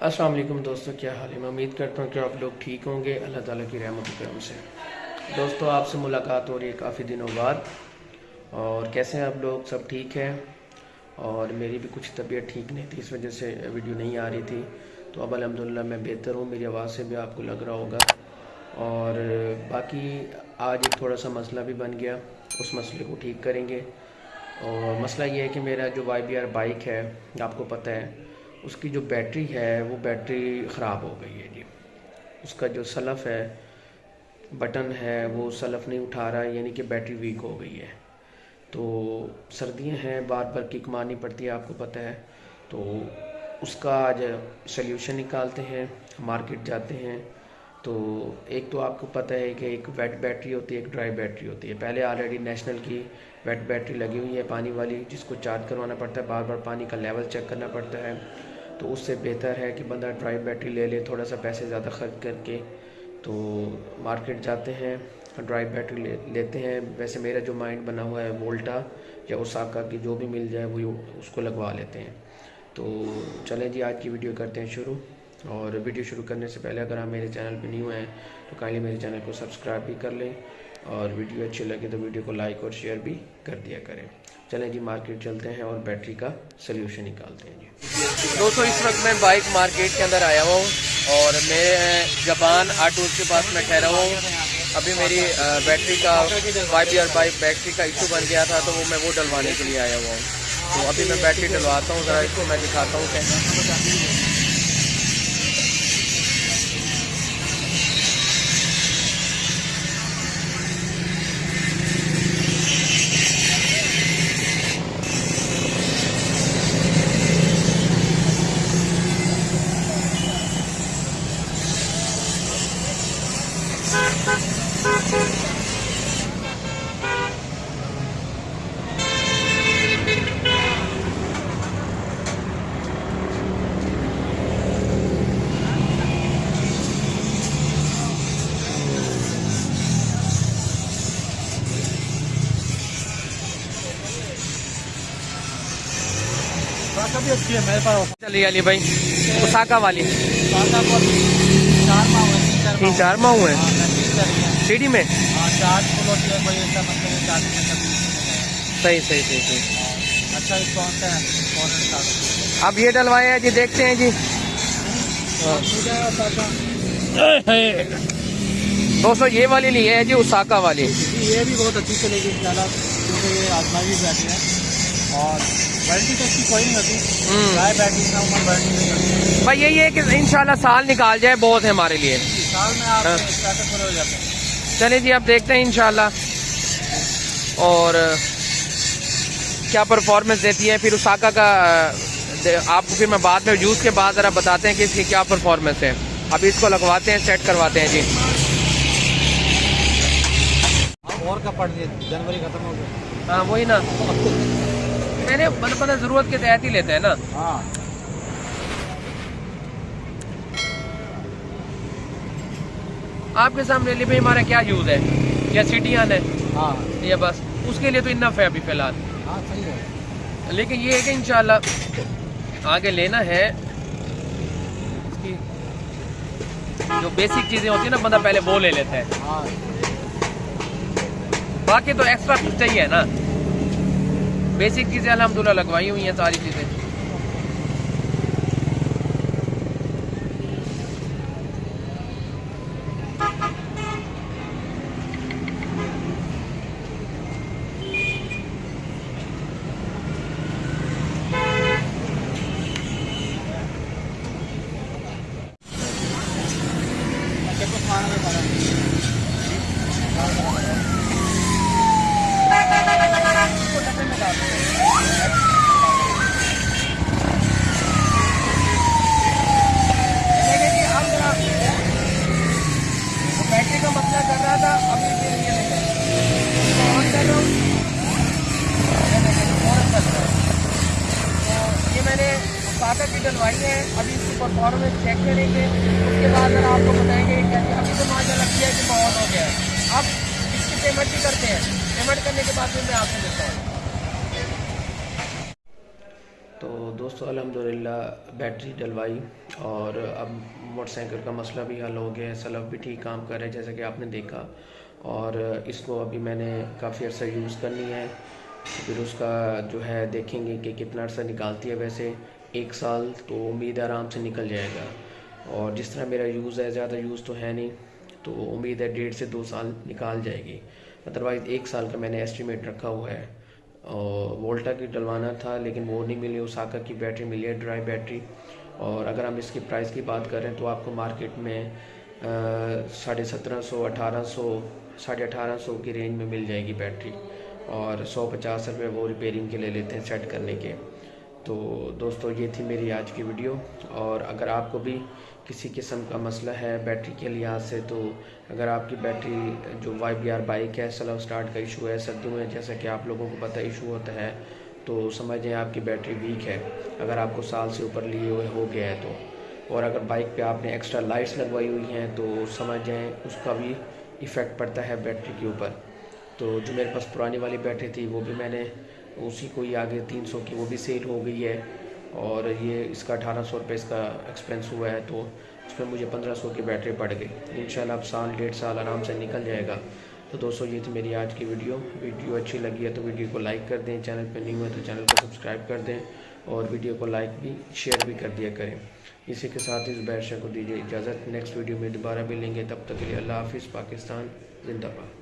السلام علیکم دوستوں کیا حال ہے؟ میں امید کرتا ہوں کہ آپ لوگ ٹھیک ہوں گے۔ اللہ تعالیٰ کی رحمت و کرم سے۔ دوستوں آپ سے ملاقات ہو رہی ہے کافی دنوں بعد۔ اور کیسے ہیں آپ لوگ؟ سب ٹھیک ہیں اور میری بھی کچھ طبیعت ٹھیک نہیں تھی، اس وجہ سے ویڈیو نہیں آ رہی تھی۔ تو اب الحمدللہ میں بہتر ہوں، میری آواز سے بھی آپ کو لگ رہا ہوگا۔ اور باقی آج ایک تھوڑا سا مسئلہ بھی بن گیا، اس مسئلے کو ٹھیک کریں گے۔ اور مسئلہ یہ ہے کہ میرا جو وائی بی آر بائک ہے، آپ کو پتہ ہے اس کی جو بیٹری ہے، وہ بیٹری خراب ہو گئی ہے جی۔ اس کا جو سلف ہے، بٹن ہے، وہ سلف نہیں اٹھا رہا ہے یعنی کہ بیٹری ویک ہو گئی ہے۔ تو سردیاں ہیں، بار بار کک مارنی پڑتی ہے، آپ کو پتہ ہے۔ تو اس کا آج سلیوشن نکالتے ہیں مارکیٹ جاتے ہیں۔ تو ایک تو آپ کو پتہ ہے کہ ایک ویٹ بیٹری ہوتی ہے، ایک ڈرائی بیٹری ہوتی ہے۔ پہلے آلریڈی نیشنل کی ویٹ بیٹری لگی ہوئی ہے پانی والی، جس کو چارج کروانا پڑتا ہے، بار بار پانی کا لیول چیک کرنا پڑتا ہے۔ تو اس سے بہتر ہے کہ بندہ ڈرائی بیٹری لے لے، تھوڑا سا پیسے زیادہ خرچ کر کے تو مارکیٹ جاتے ہیں، ڈرائی بیٹری لے لیتے ہیں۔ ویسے میرا جو مائنڈ بنا ہوا ہے وولٹا یا اساکا کی جو بھی مل جائے وہ اس کو لگوا لیتے ہیں۔ تو چلیں جی آج کی ویڈیو کرتے ہیں شروع۔ اور ویڈیو شروع کرنے سے پہلے اگر آپ میرے چینل پہ نہیں ہوئے ہیں تو کائنڈلی میرے چینل کو سبسکرائب بھی کر لیں۔ اور ویڈیو اچھی لگے تو ویڈیو کو لائک اور شیئر بھی کر دیا کریں۔ چلیں جی مارکیٹ چلتے ہیں اور بیٹری کا سلیوشن نکالتے ہیں جی۔ دوستوں اس وقت میں بائک مارکیٹ کے اندر آیا ہوا ہوں اور میرے جبان آٹو کے پاس میں ٹھہرا ہوا ہوں۔ ابھی میری بیٹری کا Y B R bike battery کا ایشو بن گیا تھا تو وہ میں وہ ڈلوانے کے لیے آیا ہوا ہوں۔ تو ابھی میں بیٹری ڈلواتا ہوں، ذرا اس کو میں دکھاتا ہوں۔ کہ بھی اچھی ہے میرے پاس چلی علی بھائی اساکا والی۔ چار تین چار ماہ ہوئے ہیں۔ سیڈی میں؟ صحیح صحیح صحیح صحیح۔ اچھا رسپانس ہے اب یہ ڈلوائے ہیں جی دیکھتے ہیں جی۔ دوستو، یہ والی لی ہے جی اساکا والی۔ یہ بھی بہت اچھی چلے گی زیادہ کیونکہ یہ آزمائی بیٹری ہے اور وارنٹی تو اس کی کوئی نہیں ہوتی بیٹری بھائی، یہی ہے کہ انشاءاللہ سال نکال جائے، بہت ہے ہمارے لیے۔ سال میں آپ ہاں۔ اسٹارٹر پورے ہو جاتے ہیں۔ چلیں جی اب دیکھتے ہیں انشاءاللہ۔ اور کیا پرفارمنس دیتی ہے پھر اساکا کا آپ کو پھر میں بعد میں یوز کے بعد ذرا بتاتے ہیں کہ اس کی کیا پرفارمنس ہے۔ ابھی اس کو لگواتے ہیں سیٹ کرواتے ہیں جی۔ اور کا پڑ دیا جنوری ختم ہو گیا۔ ہاں وہی نا۔ میں نے مطلب پتہ ضرورت کے تحت ہی لیتے ہیں نا۔ ہاں۔ آپ کے سامنے لی بھائی ہمارا کیا یوز ہے؟ یا سٹی آنا ہے ہاں۔ یا بس۔ اس کے لیے تو انف ہے ابھی فی الحال۔ ہاں صحیح ہے۔ لیکن یہ ہے کہ انشاءاللہ آگے لینا ہے۔ اس کی جو بیسک چیزیں ہوتی ہیں نا بندہ پہلے وہ لے لیتا ہے۔ ہاں۔ باقی تو ایکسٹرا کچھ چاہیے نا۔ بیسک چیزیں الحمدللہ لگوائی ہوئی ہیں ساری چیزیں۔ یہ میں نے ڈلوائی ہے، ابھی اس کی پرفارمنس چیک کریں گے۔ اس کے بعد آپ کو بتائیں گے کہ ابھی تو ماشاء اللہ کیا کہ بہت ہو گیا ہے۔ اب اس کی پیمنٹ بھی کرتے ہیں۔ پیمنٹ کرنے کے بعد پھر میں آپ سے ملتا ہوں۔ تو دوستو، الحمدللہ بیٹری ڈلوائی اور اب موٹر سائیکل کا مسئلہ بھی حل ہو گیا ہے۔ سلف بھی ٹھیک کام کر رہے ہیں، جیسا کہ آپ نے دیکھا۔ اور اس کو ابھی میں نے کافی عرصہ یوز کرنی ہے۔ پھر اس کا جو ہے دیکھیں گے کہ کتنا عرصہ نکالتی ہے۔ ویسے ایک سال تو امید آرام سے نکل جائے گا۔ اور جس طرح میرا یوز ہے، زیادہ یوز تو ہے نہیں، تو امید ہے ڈیڑھ سے دو سال نکال جائے گی۔ ادروائز ایک سال کا میں نے ایسٹیمیٹ رکھا ہوا ہے۔ اور وولٹا کی ڈلوانا تھا، لیکن وہ نہیں ملی۔ اوساکا کی بیٹری ملی ہے ڈرائی بیٹری اور اگر ہم اس کی پرائز کی بات کریں تو آپ کو مارکیٹ میں ساڑھے سترہ سو، اٹھارہ سو ساڑھے اٹھارہ سو کی رینج میں مل جائے گی بیٹری اور سو پچاس روپے وہ ریپیرنگ کے لے لیتے ہیں سیٹ کرنے کے۔ تو دوستو یہ تھی میری آج کی ویڈیو اور اگر آپ کو بھی کسی قسم کا مسئلہ ہے بیٹری کے لحاظ سے تو اگر آپ کی بیٹری جو وائی بی آر بائک ہے سلو سٹارٹ کا ایشو ہے، سردیوں میں جیسا کہ آپ لوگوں کو پتہ ایشو ہوتا ہے، تو سمجھ جائیں آپ کی بیٹری ویک ہے۔ اگر آپ کو سال سے اوپر لیے ہوئے ہو گیا ہے تو۔ اور اگر بائک پہ آپ نے ایکسٹرا لائٹس لگوائی ہوئی ہیں تو سمجھ جائیں اس کا بھی ایفیکٹ پڑتا ہے بیٹری کے اوپر۔ تو جو میرے پاس پرانی والی بیٹری تھی، وہ بھی میں نے اسی کو ہی آگے تین سو کی، وہ بھی سیل ہو گئی ہے۔ اور یہ اس کا اٹھارہ سو روپے اس کا ایکسپینس ہوا ہے، تو اس میں مجھے پندرہ سو کی بیٹری پڑ گئی۔ انشاءاللہ اب سال، ڈیڑھ سال آرام سے نکل جائے گا۔ تو دوستو، یہ تھی میری آج کی ویڈیو۔ ویڈیو اچھی لگی ہے تو ویڈیو کو لائک کر دیں، چینل پہ نہیں ہوئے تو چینل کو سبسکرائب کر دیں اور ویڈیو کو لائک بھی، شیئر بھی کر دیا کریں۔ اسی کے ساتھ اس بیرشہ کو دیجیے اجازت۔ نیکسٹ ویڈیو میں دوبارہ بھی لیں گے۔ تب تک کے لیے اللہ حافظ، پاکستان، زندہ باد۔